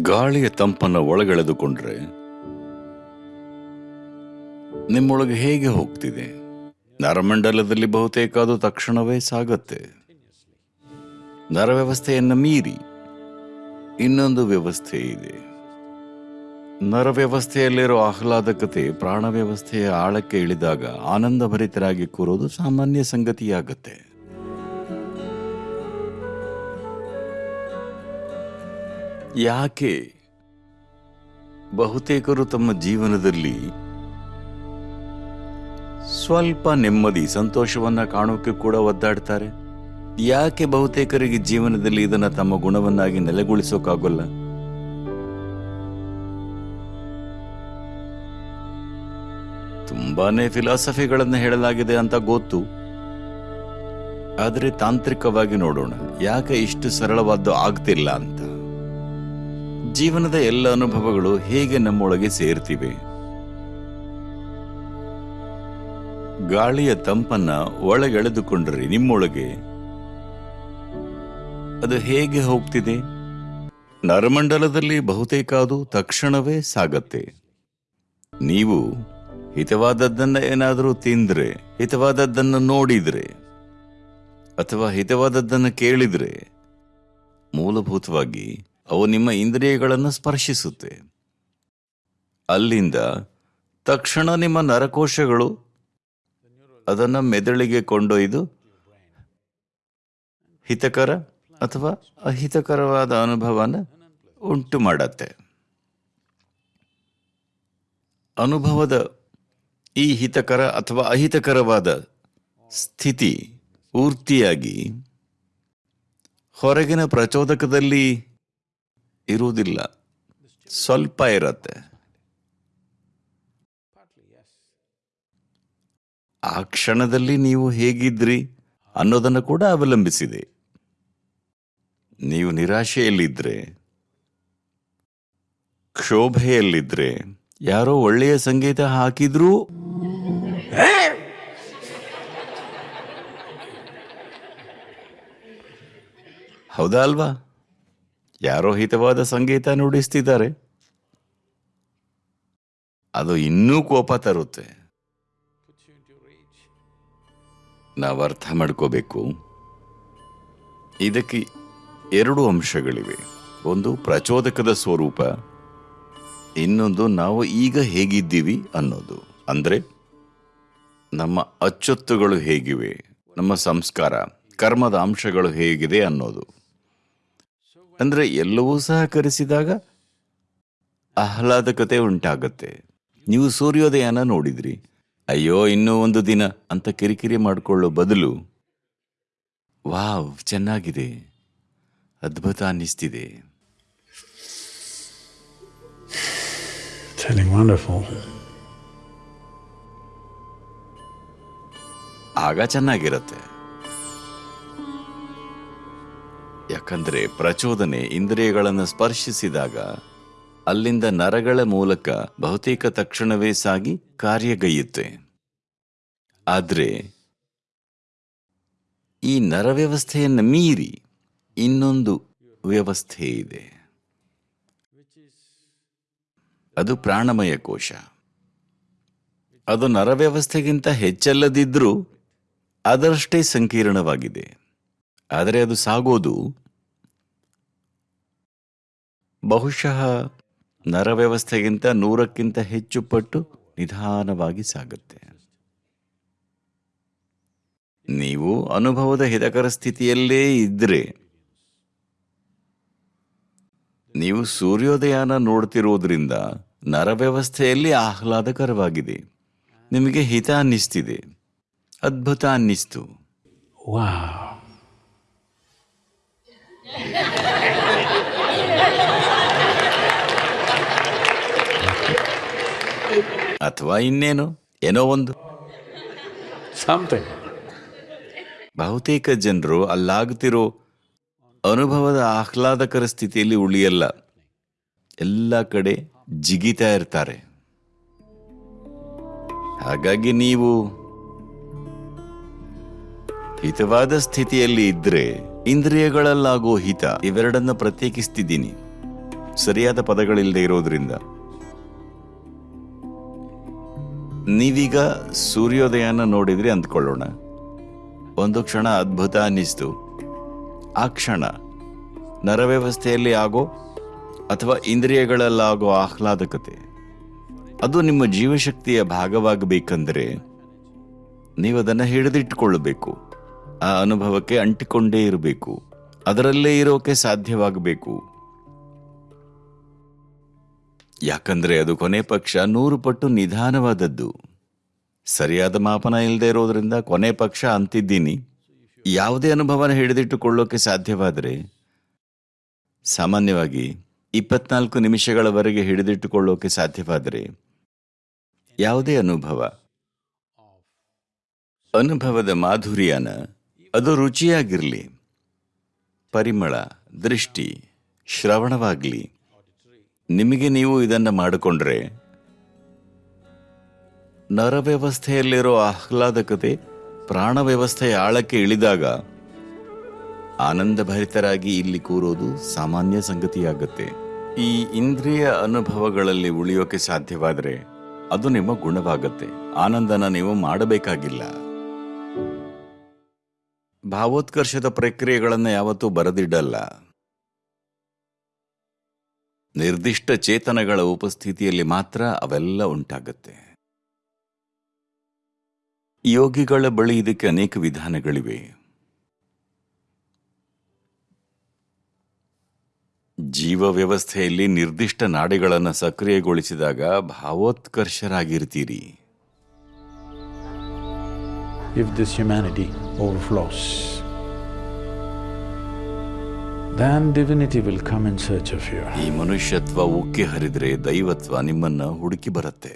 ಗಾಳಿಯ ತಂಪನ್ನು ಒಳಗೆಳೆದುಕೊಂಡ್ರೆ ನಿಮ್ಮೊಳಗೆ ಹೇಗೆ ಹೋಗ್ತಿದೆ? ನರಮಂಡಲದಲ್ಲಿ ಬಹುತೇಕ ಅದು ತಕ್ಷಣವೇ ಸಾಗತ್ತೆ. ನರವ್ಯವಸ್ಥೆಯನ್ನು ಮೀರಿ ಇನ್ನೊಂದು ವ್ಯವಸ್ಥೆ ಇದೆ. ನರವ್ಯವಸ್ಥೆಯಲ್ಲಿರೋ ಆಹ್ಲಾದಕತೆ ಪ್ರಾಣ ವ್ಯವಸ್ಥೆಯ ಆಳಕ್ಕೆ ಇಳಿದಾಗ ಆನಂದಭರಿತರಾಗಿ ಕೂರೋದು ಸಾಮಾನ್ಯ ಸಂಗತಿಯಾಗತ್ತೆ. ಯಾಕೆ? ಬಹುತೇಕರು ತಮ್ಮ ಜೀವನದಲ್ಲಿ ಸ್ವಲ್ಪ ನೆಮ್ಮದಿ, ಸಂತೋಷವನ್ನ ಕಾಣೋಕೆ ಕೂಡ ಒದ್ದಾಡ್ತಾರೆ. ಯಾಕೆ ಬಹುತೇಕರಿಗೆ ಜೀವನದಲ್ಲಿ ಇದನ್ನ ತಮ್ಮ ಗುಣವನ್ನಾಗಿ ನೆಲೆಗೊಳಿಸೋಕ್ಕಾಗೋಲ್ಲ ತುಂಬಾನೇ ಫಿಲಾಸಫಿಗಳನ್ನು ಹೇಳಲಾಗಿದೆ ಅಂತ ಗೊತ್ತು. ಆದರೆ ತಾಂತ್ರಿಕವಾಗಿ ನೋಡೋಣ, ಯಾಕೆ ಇಷ್ಟು ಸರಳವಾದ್ದು ಆಗ್ತಿಲ್ಲ ಅಂತ? ಜೀವನದ ಎಲ್ಲ ಅನುಭವಗಳು ಹೇಗೆ ನಮ್ಮೊಳಗೆ ಸೇರ್ತಿವೆ? ಗಾಳಿಯ ತಂಪನ್ನ ಒಳಗೆಳೆದುಕೊಂಡ್ರೆ ನಿಮ್ಮೊಳಗೆ. ಅದು ಹೇಗೆ ಹೋಗ್ತಿದೆ? ನರಮಂಡಲದಲ್ಲಿ ಬಹುತೇಕ ಅದು ತಕ್ಷಣವೇ ಸಾಗತ್ತೆ. ನೀವು ಹಿತವಾದದ್ದನ್ನ ಏನಾದರೂ ತಿಂದ್ರೆ, ಹಿತವಾದದ್ದನ್ನು ನೋಡಿದ್ರೆ, ಅಥವಾ ಹಿತವಾದದ್ದನ್ನು ಕೇಳಿದ್ರೆ, ಮೂಲಭೂತವಾಗಿ ಅವು ನಿಮ್ಮ ಇಂದ್ರಿಯಗಳನ್ನು ಸ್ಪರ್ಶಿಸುತ್ತೆ. ಅಲ್ಲಿಂದ ತಕ್ಷಣ ನಿಮ್ಮ ನರಕೋಶಗಳು ಅದನ್ನು ಮೆದುಳಿಗೆ ಕೊಂಡೊಯ್ದು ಹಿತಕರ ಅಥವಾ ಅಹಿತಕರವಾದ ಅನುಭವನ ಉಂಟು ಮಾಡತ್ತೆ. ಅನುಭವದ ಈ ಹಿತಕರ ಅಥವಾ ಅಹಿತಕರವಾದ ಸ್ಥಿತಿ ಪೂರ್ತಿಯಾಗಿ ಹೊರಗಿನ ಪ್ರಚೋದಕದಲ್ಲಿ ಇರುವುದಿಲ್ಲ. ಸ್ವಲ್ಪ ಇರತ್ತೆ. ಆ ಕ್ಷಣದಲ್ಲಿ ನೀವು ಹೇಗಿದ್ರಿ ಅನ್ನೋದನ್ನು ಕೂಡ ಅವಲಂಬಿಸಿದೆ. ನೀವು ನಿರಾಶೆಯಲ್ಲಿದ್ರೆ, ಕ್ಷೋಭೆಯಲ್ಲಿದ್ರೆ, ಯಾರೋ ಒಳ್ಳೆಯ ಸಂಗೀತ ಹಾಕಿದ್ರೂ ಹೌದಾ ಅಲ್ವಾ? ಯಾರೋ ಹಿತವಾದ ಸಂಗೀತ ನುಡಿಸ್ತಿದ್ದಾರೆ ಅದು ಇನ್ನೂ ಕೋಪ ತರುತ್ತೆ. ನಾವು ಅರ್ಥ ಮಾಡ್ಕೋಬೇಕು. ಇದಕ್ಕೆ ಎರಡು ಅಂಶಗಳಿವೆ. ಒಂದು ಪ್ರಚೋದಕದ ಸ್ವರೂಪ, ಇನ್ನೊಂದು ನಾವು ಈಗ ಹೇಗಿದ್ದೀವಿ ಅನ್ನೋದು. ಅಂದರೆ, ನಮ್ಮ ಅಚ್ಚೊತ್ತುಗಳು ಹೇಗಿವೆ, ನಮ್ಮ ಸಂಸ್ಕಾರ, ಕರ್ಮದ ಅಂಶಗಳು ಹೇಗಿದೆ ಅನ್ನೋದು. ಅಂದ್ರೆ ಎಲ್ಲವೂ ಸಹಕರಿಸಿದಾಗ ಆಹ್ಲಾದಕತೆ ಉಂಟಾಗತ್ತೆ. ನೀವು ಸೂರ್ಯೋದಯನ ನೋಡಿದ್ರಿ. ಅಯ್ಯೋ ಇನ್ನೂ ಒಂದು ದಿನ ಅಂತ ಕಿರಿಕಿರಿ ಮಾಡಿಕೊಳ್ಳೋ ಬದಲು ವಾವ್ ಚೆನ್ನಾಗಿದೆ. ಅದ್ಭುತ ಅನ್ನಿಸ್ತಿದೆ. ಆಗ ಚೆನ್ನಾಗಿರತ್ತೆ. ಯಾಕಂದ್ರೆ ಪ್ರಚೋದನೆ ಇಂದ್ರಿಯಗಳನ್ನು ಸ್ಪರ್ಶಿಸಿದಾಗ ಅಲ್ಲಿಂದ ನರಗಳ ಮೂಲಕ ಬಹುತೇಕ ತಕ್ಷಣವೇ ಸಾಗಿ ಕಾರ್ಯಗೈಯುತ್ತೆ. ಆದ್ರೆ ಈ ನರ ವ್ಯವಸ್ಥೆಯನ್ನು ಮೀರಿ ಇನ್ನೊಂದು ವ್ಯವಸ್ಥೆ ಇದೆ. ಅದು ಪ್ರಾಣಮಯ ಕೋಶ. ಅದು ನರ ವ್ಯವಸ್ಥೆಗಿಂತ ಹೆಚ್ಚಲ್ಲದಿದ್ದರೂ ಅದರಷ್ಟೇ ಸಂಕೀರ್ಣವಾಗಿದೆ. ಆದರೆ ಅದು ಸಾಗೋದು ಬಹುಶಃ ನರವ್ಯವಸ್ಥೆಗಿಂತ ನೂರಕ್ಕಿಂತ ಹೆಚ್ಚು ಪಟ್ಟು ನಿಧಾನವಾಗಿ ಸಾಗುತ್ತೆ. ನೀವು ಅನುಭವದ ಹಿತಕರ ಸ್ಥಿತಿಯಲ್ಲೇ ಇದ್ರೆ, ನೀವು ಸೂರ್ಯೋದಯನ ನೋಡ್ತಿರೋದ್ರಿಂದ ನರವ್ಯವಸ್ಥೆಯಲ್ಲಿ ಆಹ್ಲಾದಕರವಾಗಿದೆ. ನಿಮಗೆ ಹಿತ ಅನ್ನಿಸ್ತಿದೆ. ಅದ್ಭುತ ಅನ್ನಿಸ್ತು. Wow. ಅಥವಾ ಇನ್ನೇನು? ಏನೋ ಒಂದು. ಸಮಥಿಂಗ್ ಬಹುತೇಕ ಜನರು ಅಲ್ಲಾಗ್ತಿರೋ ಅನುಭವದ ಆಹ್ಲಾದಕರ ಸ್ಥಿತಿಯಲ್ಲಿ ಉಳಿಯಲ್ಲ. ಎಲ್ಲ ಕಡೆ ಜಿಗಿತಾ ಇರ್ತಾರೆ. ಹಾಗಾಗಿ ನೀವು ಹಿತವಾದ ಸ್ಥಿತಿಯಲ್ಲಿ ಇದ್ರೆ ಇಂದ್ರಿಯಗಳಲ್ಲಾಗೋ ಹಿತ ಇವೆರಡನ್ನ ಪ್ರತ್ಯೇಕಿಸ್ತಿದ್ದೀನಿ. ಸರಿಯಾದ ಪದಗಳಿಲ್ಲದೆ ಇರೋದ್ರಿಂದ. ನೀವೀಗ ಸೂರ್ಯೋದಯನ ನೋಡಿದ್ರಿ ಅಂದ್ಕೊಳ್ಳೋಣ. ಒಂದು ಕ್ಷಣ ಅದ್ಭುತ ಅನ್ನಿಸ್ತು. ಆ ಕ್ಷಣ ನರವ್ಯವಸ್ಥೆಯಲ್ಲಿ ಆಗೋ ಅಥವಾ ಇಂದ್ರಿಯಗಳಲ್ಲಾಗೋ ಆಹ್ಲಾದಕತೆ. ಅದು ನಿಮ್ಮ ಜೀವಶಕ್ತಿಯ ಭಾಗವಾಗಬೇಕಂದ್ರೆ ನೀವು ಅದನ್ನು ಹಿಡಿದಿಟ್ಟುಕೊಳ್ಳಬೇಕು. ಆ ಅನುಭವಕ್ಕೆ ಅಂಟಿಕೊಂಡೇ ಇರಬೇಕು. ಅದರಲ್ಲೇ ಇರೋಕೆ ಸಾಧ್ಯವಾಗಬೇಕು. ಯಾಕಂದ್ರೆ ಅದು ಕೊನೆ ಪಕ್ಷ ನೂರು ಪಟ್ಟು ನಿಧಾನವಾದದ್ದು. ಸರಿಯಾದ ಮಾಪನ ಇಲ್ಲದೆ ಇರೋದ್ರಿಂದ ಕೊನೆ ಪಕ್ಷ ಅಂತಿದ್ದೀನಿ. ಯಾವುದೇ ಅನುಭವನ ಹಿಡಿದಿಟ್ಟುಕೊಳ್ಳೋಕೆ ಸಾಧ್ಯವಾದರೆ? ಸಾಮಾನ್ಯವಾಗಿ ಇಪ್ಪತ್ನಾಲ್ಕು ನಿಮಿಷಗಳವರೆಗೆ ಹಿಡಿದಿಟ್ಟುಕೊಳ್ಳೋಕೆ ಸಾಧ್ಯವಾದರೆ? ಯಾವುದೇ ಅನುಭವ? ಅನುಭವದ ಮಾಧುರ್ಯನ, ಅದು ರುಚಿಯಾಗಿರಲಿ. ಪರಿಮಳ, ದೃಷ್ಟಿ, ಶ್ರವಣವಾಗಲಿ. ನಿಮಗೆ ನೀವು ಇದನ್ನ ಮಾಡಿಕೊಂಡ್ರೆ ನರವ್ಯವಸ್ಥೆಯಲ್ಲಿರೋ ಆಹ್ಲಾದಕತೆ ಪ್ರಾಣ ವ್ಯವಸ್ಥೆಯ ಆಳಕ್ಕೆ ಇಳಿದಾಗ ಆನಂದಭರಿತರಾಗಿ ಇಲ್ಲಿ ಕೂರೋದು ಸಾಮಾನ್ಯ ಸಂಗತಿಯಾಗುತ್ತೆ. ಈ ಇಂದ್ರಿಯ ಅನುಭವಗಳಲ್ಲಿ ಉಳಿಯೋಕೆ ಸಾಧ್ಯವಾದರೆ ಅದು ನಿಮ್ಮ ಗುಣವಾಗತ್ತೆ. ಆನಂದನ ನೀವು ಮಾಡಬೇಕಾಗಿಲ್ಲ. ಭಾವೋತ್ಕರ್ಷದ ಪ್ರಕ್ರಿಯೆಗಳನ್ನು ಯಾವತ್ತೂ ಬರೆದಿಡಲ್ಲ. ನಿರ್ದಿಷ್ಟ ಚೇತನಗಳ ಉಪಸ್ಥಿತಿಯಲ್ಲಿ ಮಾತ್ರ ಅವೆಲ್ಲ ಉಂಟಾಗತ್ತೆ. ಯೋಗಿಗಳ ಬಳಿ ಇದಕ್ಕೆ ಅನೇಕ ವಿಧಾನಗಳಿವೆ. ಜೀವ ವ್ಯವಸ್ಥೆಯಲ್ಲಿ ನಿರ್ದಿಷ್ಟ ನಾಡಿಗಳನ್ನು ಸಕ್ರಿಯಗೊಳಿಸಿದಾಗ ಭಾವೋತ್ಕರ್ಷರಾಗಿರ್ತೀರಿ. If this humanity overflows, then divinity will come in search of you. ಈ ಮನುಷ್ಯತ್ವ ಉಕ್ಕಿ ಹರಿದ್ರೆ ದೈವತ್ವ ನಿಮ್ಮನ್ನ ಹುಡುಕಿ ಬರುತ್ತೆ